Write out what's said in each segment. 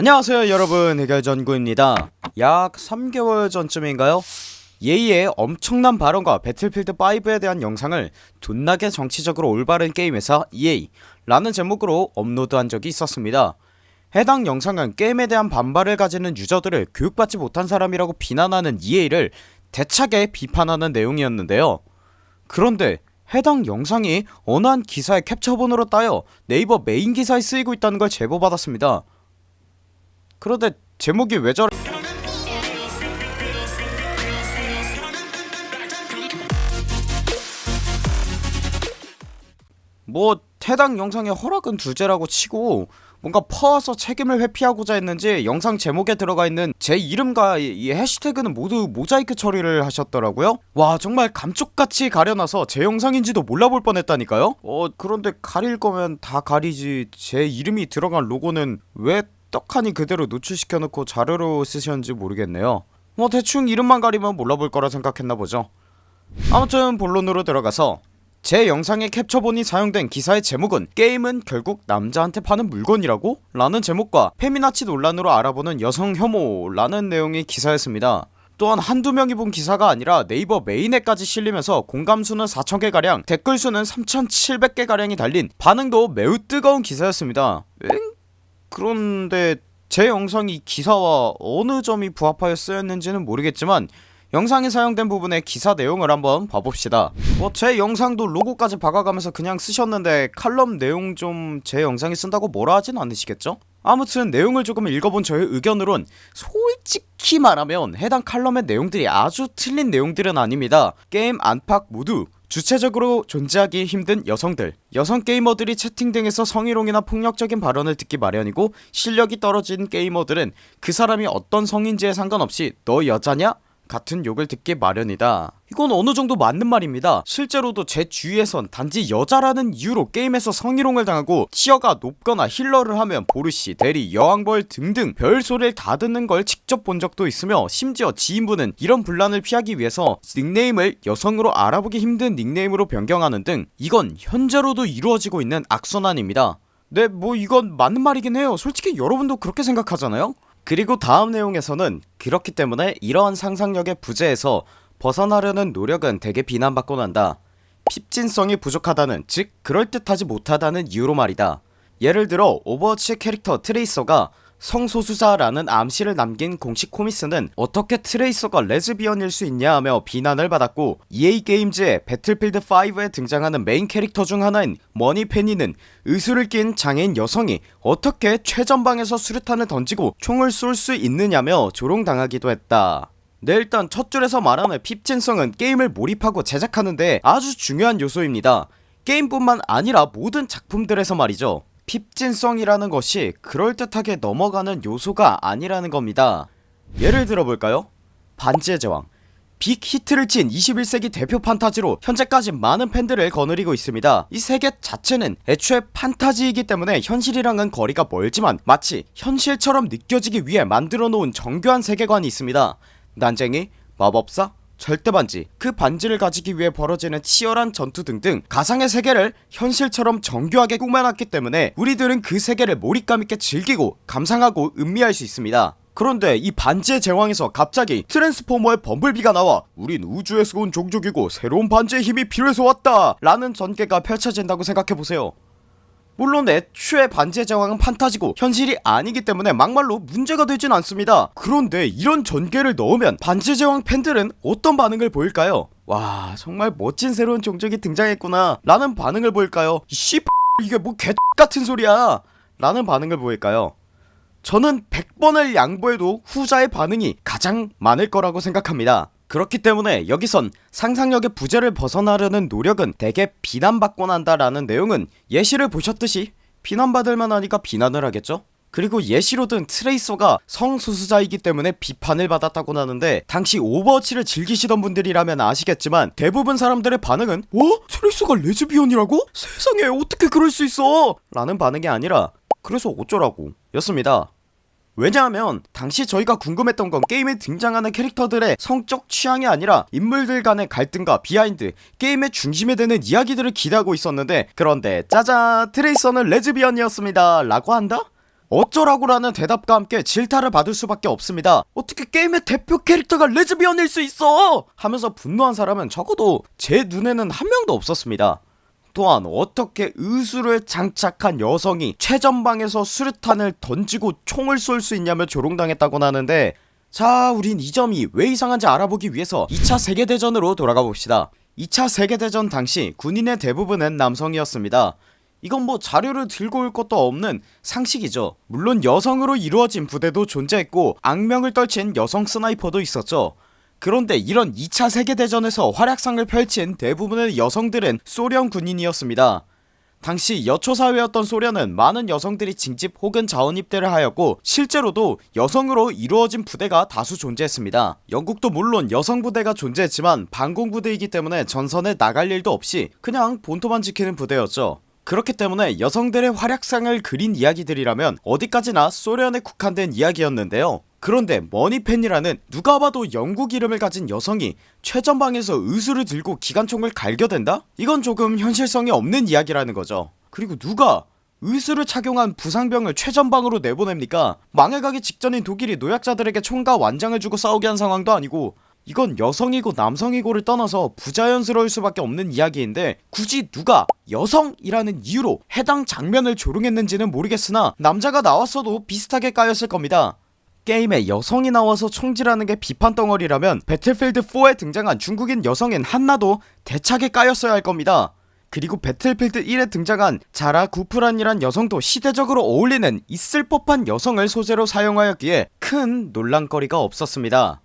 안녕하세요 여러분. 해결전구입니다. 약 3개월 전쯤인가요? EA의 엄청난 발언과 배틀필드5에 대한 영상을 존나게 정치적으로 올바른 게임회사 EA 라는 제목으로 업로드한 적이 있었습니다. 해당 영상은 게임에 대한 반발을 가지는 유저들을 교육받지 못한 사람이라고 비난하는 EA를 대차게 비판하는 내용이었는데요. 그런데 해당 영상이 어느 한 기사의 캡처본으로 따여 네이버 메인 기사에 쓰이고 있다는 걸 제보받았습니다 그런데 제목이 왜 저래? 뭐 해당 영상의 허락은 둘째라고 치고 뭔가 퍼와서 책임을 회피하고자 했는지 영상 제목에 들어가 있는 제 이름과 이 해시태그는 모두 모자이크 처리를 하셨더라고요. 와 정말 감쪽같이 가려놔서 제 영상인지도 몰라볼 뻔했다니까요. 어 그런데 가릴 거면 다 가리지. 제 이름이 들어간 로고는 왜 떡하니 그대로 노출시켜놓고 자료로 쓰셨는지 모르겠네요 뭐 대충 이름만 가리면 몰라볼 거라 생각했나보죠 아무튼 본론으로 들어가서 제 영상의 캡처본이 사용된 기사의 제목은 게임은 결국 남자한테 파는 물건이라고? 라는 제목과 페미나치 논란으로 알아보는 여성 혐오 라는 내용의 기사였습니다 또한 한두 명이 본 기사가 아니라 네이버 메인에까지 실리면서 공감수는 4천개가량 댓글수는 3700개가량이 달린 반응도 매우 뜨거운 기사였습니다 엥? 그런데 제 영상이 기사와 어느 점이 부합하여 쓰였는지는 모르겠지만 영상에 사용된 부분의 기사 내용을 한번 봐봅시다 뭐 제 영상도 로고까지 박아가면서 그냥 쓰셨는데 칼럼 내용 좀 제 영상에 쓴다고 뭐라 하진 않으시겠죠? 아무튼 내용을 조금 읽어본 저의 의견으론 솔직히 말하면 해당 칼럼의 내용들이 아주 틀린 내용들은 아닙니다 게임 안팎 모두 주체적으로 존재하기 힘든 여성들 여성 게이머들이 채팅 등에서 성희롱이나 폭력적인 발언을 듣기 마련이고 실력이 떨어진 게이머들은 그 사람이 어떤 성인지에 상관없이 너 여자냐? 같은 욕을 듣기 마련이다. 이건 어느정도 맞는 말입니다. 실제로도 제 주위에선 단지 여자라는 이유로 게임에서 성희롱을 당하고 티어가 높거나 힐러를 하면 보르시, 대리, 여왕벌 등등 별소리를 다 듣는 걸 직접 본 적도 있으며 심지어 지인분은 이런 분란을 피하기 위해서 닉네임을 여성으로 알아보기 힘든 닉네임으로 변경하는 등 이건 현재로도 이루어지고 있는 악선안입니다. 네 뭐 이건 맞는 말이긴 해요. 솔직히 여러분도 그렇게 생각하잖아요 그리고 다음 내용에서는 그렇기 때문에 이러한 상상력의 부재에서 벗어나려는 노력은 대개 비난받곤 한다. 핍진성이 부족하다는 즉 그럴듯하지 못하다는 이유로 말이다. 예를 들어 오버워치 캐릭터 트레이서가 성소수자라는 암시를 남긴 공식 코믹스는 어떻게 트레이서가 레즈비언일 수 있냐 하며 비난을 받았고 EA게임즈의 배틀필드5에 등장하는 메인 캐릭터 중 하나인 머니페니는 의수를 낀 장애인 여성이 어떻게 최전방에서 수류탄을 던지고 총을 쏠 수 있느냐며 조롱당하기도 했다. 네 일단 첫 줄에서 말하는 핍진성은 게임을 몰입하고 제작하는데 아주 중요한 요소입니다. 게임뿐만 아니라 모든 작품들에서 말이죠 핍진성이라는 것이 그럴듯하게 넘어가는 요소가 아니라는 겁니다. 예를 들어볼까요? 반지의 제왕. 빅 히트를 친 21세기 대표 판타지로 현재까지 많은 팬들을 거느리고 있습니다. 이 세계 자체는 애초에 판타지이기 때문에 현실이랑은 거리가 멀지만 마치 현실처럼 느껴지기 위해 만들어 놓은 정교한 세계관이 있습니다. 난쟁이, 마법사, 절대반지 그 반지를 가지기 위해 벌어지는 치열한 전투 등등 가상의 세계를 현실처럼 정교하게 꾸며놨기 때문에 우리들은 그 세계를 몰입감 있게 즐기고 감상하고 음미할 수 있습니다. 그런데 이 반지의 제왕에서 갑자기 트랜스포머의 범블비가 나와 우린 우주에서 온 종족이고 새로운 반지의 힘이 필요해서 왔다! 라는 전개가 펼쳐진다고 생각해보세요 물론 애초에 반지의 제왕은 판타지고 현실이 아니기 때문에 막말로 문제가 되진 않습니다. 그런데 이런 전개를 넣으면 반지의 제왕 팬들은 어떤 반응을 보일까요? 와 정말 멋진 새로운 종족이 등장했구나. 라는 반응을 보일까요? 씨 이게 뭐 개같은 소리야. 라는 반응을 보일까요? 저는 100번을 양보해도 후자의 반응이 가장 많을 거라고 생각합니다 그렇기 때문에 여기선 상상력의 부재를 벗어나려는 노력은 대개 비난받곤 한다라는 내용은 예시를 보셨듯이 비난받을 만 하니까 비난을 하겠죠 그리고 예시로 든 트레이서가 성소수자이기 때문에 비판을 받았다고 하는데 당시 오버워치를 즐기시던 분들이라면 아시겠지만 대부분 사람들의 반응은 어? 트레이서가 레즈비언이라고? 세상에 어떻게 그럴 수 있어 라는 반응이 아니라 그래서 어쩌라고 였습니다 왜냐하면 당시 저희가 궁금했던 건 게임에 등장하는 캐릭터들의 성적 취향이 아니라 인물들 간의 갈등과 비하인드 게임의 중심에 드는 이야기들을 기대하고 있었는데 그런데 짜잔 트레이서는 레즈비언이었습니다. 라고 한다? 어쩌라고라는 대답과 함께 질타를 받을 수밖에 없습니다. 어떻게 게임의 대표 캐릭터가 레즈비언일 수 있어? 하면서 분노한 사람은 적어도 제 눈에는 한 명도 없었습니다 또한 어떻게 의수를 장착한 여성이 최전방에서 수류탄을 던지고 총을 쏠 수 있냐며 조롱당했다고 하는데 자 우린 이 점이 왜 이상한지 알아보기 위해서 2차 세계대전으로 돌아가 봅시다. 2차 세계대전 당시 군인의 대부분은 남성이었습니다. 이건 뭐 자료를 들고 올 것도 없는 상식이죠. 물론 여성으로 이루어진 부대도 존재했고 악명을 떨친 여성 스나이퍼도 있었죠 그런데 이런 2차 세계대전에서 활약상을 펼친 대부분의 여성들은 소련 군인이었습니다. 당시 여초사회였던 소련은 많은 여성들이 징집 혹은 자원입대를 하였고 실제로도 여성으로 이루어진 부대가 다수 존재했습니다. 영국도 물론 여성 부대가 존재했지만 반공부대이기 때문에 전선에 나갈 일도 없이 그냥 본토만 지키는 부대였죠. 그렇기 때문에 여성들의 활약상을 그린 이야기들이라면 어디까지나 소련에 국한된 이야기였는데요 그런데 머니펜이라는 누가 봐도 영국 이름을 가진 여성이 최전방에서 의수를 들고 기관총을 갈겨댄다? 이건 조금 현실성이 없는 이야기라는 거죠. 그리고 누가 의수를 착용한 부상병을 최전방으로 내보냅니까? 망해가기 직전인 독일이 노약자들에게 총과 완장을 주고 싸우게 한 상황도 아니고 이건 여성이고 남성이고를 떠나서 부자연스러울 수밖에 없는 이야기인데 굳이 누가 여성이라는 이유로 해당 장면을 조롱했는지는 모르겠으나 남자가 나왔어도 비슷하게 까였을 겁니다 게임에 여성이 나와서 총질하는 게 비판 덩어리라면 배틀필드4에 등장한 중국인 여성인 한나도 대차게 까였어야 할 겁니다. 그리고 배틀필드 1에 등장한 자라 구프란이란 여성도 시대적으로 어울리는 있을 법한 여성을 소재로 사용하였기에 큰 논란거리가 없었습니다.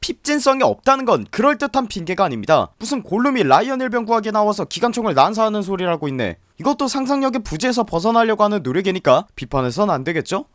핍진성이 없다는 건 그럴듯한 핑계가 아닙니다. 무슨 골룸이 라이언 일병 구하게 나와서 기관총을 난사하는 소리라고 있네. 이것도 상상력의 부재에서 벗어나려고 하는 노력이니까 비판해선 안되겠죠?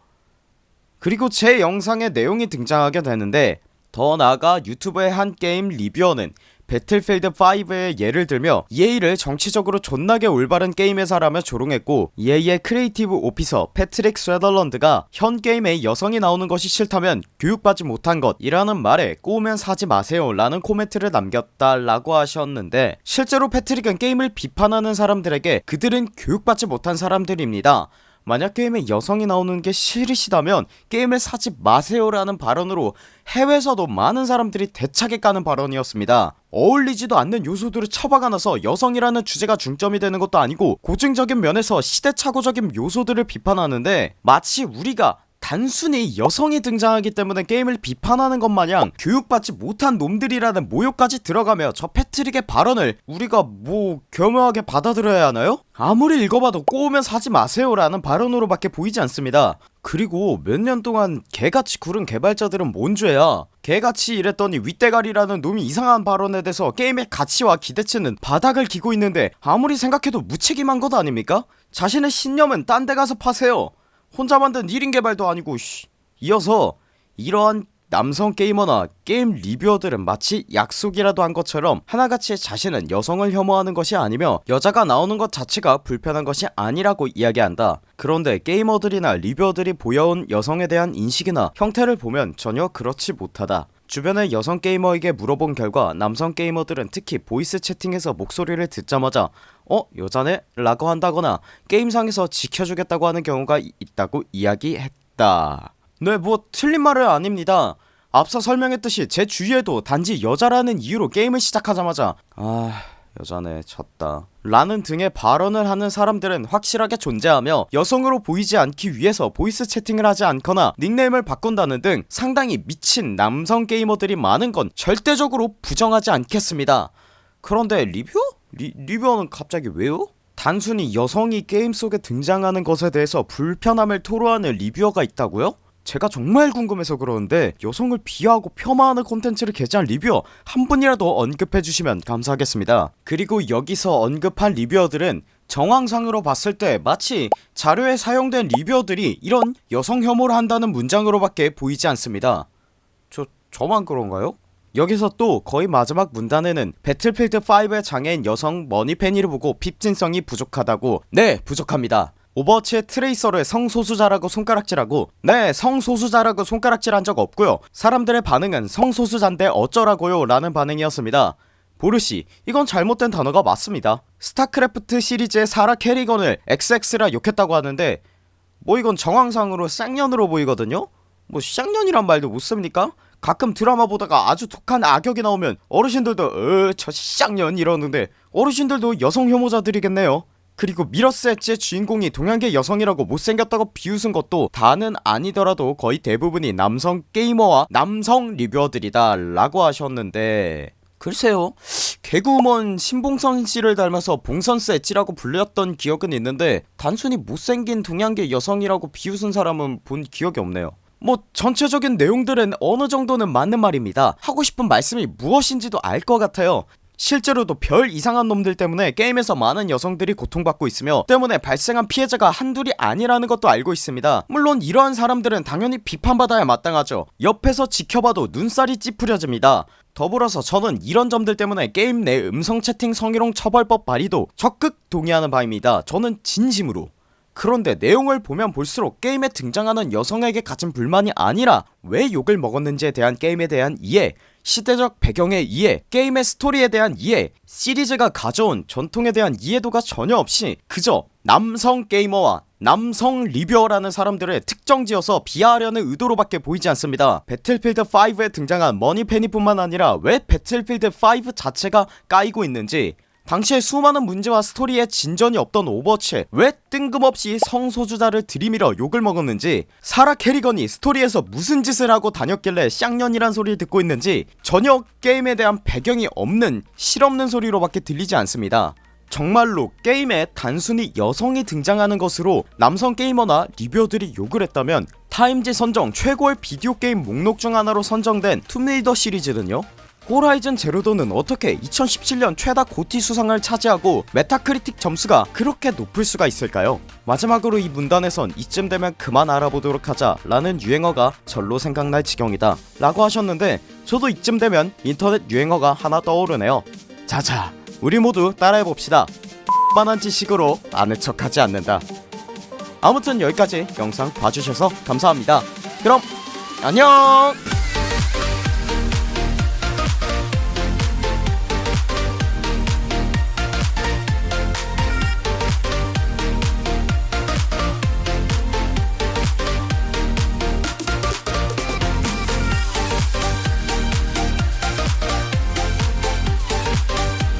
그리고 제 영상에 내용이 등장하게 되는데 더 나아가 유튜브의 한 게임 리뷰어는 배틀필드5의 예를 들며 EA를 정치적으로 존나게 올바른 게임 회사라며 조롱했고 EA의 Creative Officer 패트릭 스웨덜런드가 현 게임에 여성이 나오는 것이 싫다면 교육받지 못한 것 이라는 말에 꼬우면 사지 마세요 라는 코멘트를 남겼다 라고 하셨는데 실제로 패트릭은 게임을 비판하는 사람들에게 그들은 교육받지 못한 사람들입니다 만약 게임에 여성이 나오는 게 싫으시다면 게임을 사지 마세요 라는 발언으로 해외에서도 많은 사람들이 대차게 까는 발언이었습니다. 어울리지도 않는 요소들을 처박아 놔서 여성이라는 주제가 중점이 되는 것도 아니고 고증적인 면에서 시대착오적인 요소들을 비판하는데 마치 우리가 단순히 여성이 등장하기 때문에 게임을 비판하는 것 마냥 교육받지 못한 놈들이라는 모욕까지 들어가며 저 패트릭의 발언을 우리가 뭐 겸허하게 받아들여야 하나요? 아무리 읽어봐도 꼬우면 사지 마세요 라는 발언으로 밖에 보이지 않습니다 그리고 몇 년 동안 개같이 구른 개발자들은 뭔 죄야 개같이 일했더니 윗대가리라는 놈이 이상한 발언에 대해서 게임의 가치와 기대치는 바닥을 기고 있는데 아무리 생각해도 무책임한 것 아닙니까? 자신의 신념은 딴 데 가서 파세요 혼자 만든 1인 개발도 아니고 쉬. 이어서 이러한 남성 게이머나 게임 리뷰어들은 마치 약속이라도 한 것처럼 하나같이 자신은 여성을 혐오하는 것이 아니며 여자가 나오는 것 자체가 불편한 것이 아니라고 이야기한다 그런데 게이머들이나 리뷰어들이 보여온 여성에 대한 인식이나 행태를 보면 전혀 그렇지 못하다 주변의 여성 게이머에게 물어본 결과 남성 게이머들은 특히 voice 채팅에서 목소리를 듣자마자 어? 여자네? 라고 한다거나 게임상에서 지켜주겠다고 하는 경우가 있다고 이야기했다 네뭐 틀린 말은 아닙니다 앞서 설명했듯이 제 주위에도 단지 여자라는 이유로 게임을 시작하자마자 아... 여자네 졌다 라는 등의 발언을 하는 사람들은 확실하게 존재하며 여성으로 보이지 않기 위해서 voice 채팅을 하지 않거나 닉네임을 바꾼다는 등 상당히 미친 남성 게이머들이 많은 건 절대적으로 부정하지 않겠습니다 그런데 리뷰어? 리, 리뷰어는 갑자기 왜요? 단순히 여성이 게임 속에 등장하는 것에 대해서 불편함을 토로하는 리뷰어가 있다고요? 제가 정말 궁금해서 그러는데 여성을 비하하고 폄하하는 콘텐츠를 게재한 리뷰어 한 분이라도 언급해주시면 감사하겠습니다. 그리고 여기서 언급한 리뷰어들은 정황상으로 봤을 때 마치 자료에 사용된 리뷰어들이 이런 여성 혐오를 한다는 문장으로 밖에 보이지 않습니다. 저.. 저만 그런가요? 여기서 또 거의 마지막 문단에는 배틀필드5의 장애인 여성 머니페니를 보고 핍진성이 부족하다고. 네 부족합니다 오버워치의 트레이서를 성소수자라고 손가락질하고 네 성소수자라고 손가락질한 적 없고요. 사람들의 반응은 성소수자인데 어쩌라고요? 라는 반응이었습니다. 보르시 이건 잘못된 단어가 맞습니다. 스타크래프트 시리즈의 사라 캐리건을 XX라 욕했다고 하는데 뭐 이건 정황상으로 쌍년으로 보이거든요? 뭐 쌍년이란 말도 못씁니까? 가끔 드라마 보다가 아주 독한 악역이 나오면 어르신들도 어저 쌍년 이러는데 어르신들도 여성 혐오자들이겠네요 그리고 미러스 엣지의 주인공이 동양계 여성이라고 못생겼다고 비웃은 것도 다는 아니더라도 거의 대부분이 남성 게이머와 남성 리뷰어들이다 라고 하셨는데. 글쎄요. 개그우먼 신봉선씨를 닮아서 봉선스 엣지라고 불렸던 기억은 있는데 단순히 못생긴 동양계 여성이라고 비웃은 사람은 본 기억이 없네요. 뭐 전체적인 내용들은 어느 정도는 맞는 말입니다. 하고 싶은 말씀이 무엇인지도 알 것 같아요 실제로도 별 이상한 놈들 때문에 게임에서 많은 여성들이 고통받고 있으며 때문에 발생한 피해자가 한둘이 아니라는 것도 알고 있습니다. 물론 이러한 사람들은 당연히 비판받아야 마땅하죠. 옆에서 지켜봐도 눈살이 찌푸려집니다. 더불어서 저는 이런 점들 때문에 게임 내 음성 채팅 성희롱 처벌법 발의도 적극 동의하는 바입니다. 저는 진심으로. 그런데 내용을 보면 볼수록 게임에 등장하는 여성에게 가진 불만이 아니라 왜 욕을 먹었는지에 대한 게임에 대한 이해 시대적 배경의 이해 게임의 스토리에 대한 이해 시리즈가 가져온 전통에 대한 이해도가 전혀 없이 그저 남성 게이머와 남성 리뷰어라는 사람들을 특정지어서 비하하려는 의도로밖에 보이지 않습니다. 배틀필드 5에 등장한 머니페니뿐만 아니라 왜 배틀필드 5 자체가 까이고 있는지 당시에 수많은 문제와 스토리에 진전이 없던 오버워치에 왜 뜬금없이 성소수자를 들이밀어 욕을 먹었는지 사라 캐리건이 스토리에서 무슨 짓을 하고 다녔길래 쌍년이란 소리를 듣고 있는지 전혀 게임에 대한 배경이 없는 실없는 소리로밖에 들리지 않습니다. 정말로 게임에 단순히 여성이 등장하는 것으로 남성 게이머나 리뷰어들이 욕을 했다면 타임지 선정 최고의 비디오 게임 목록 중 하나로 선정된 툼레이더 시리즈는요 호라이즌 제로 던은 어떻게 2017년 최다 GOTY 수상을 차지하고 메타크리틱 점수가 그렇게 높을 수가 있을까요? 마지막으로 이 문단에선 이쯤 되면 그만 알아보도록 하자 라는 유행어가 절로 생각날 지경이다 라고 하셨는데 저도 이쯤 되면 인터넷 유행어가 하나 떠오르네요. 자자 우리 모두 따라해봅시다. 빤한 지식으로 아는 척하지 않는다. 아무튼 여기까지 영상 봐주셔서 감사합니다. 그럼 안녕